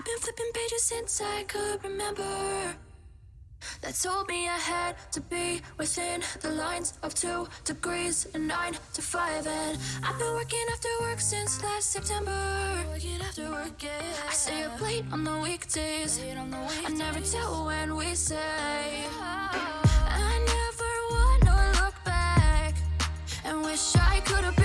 I've been flipping pages since I could remember. That told me I had to be within the lines of two degrees and nine to five. And I've been working after work since last September. Working after work, yeah. I stay up late on the weekdays. Late on the weekdays. I never tell when we say. Oh. I never wanna look back and wish I could have.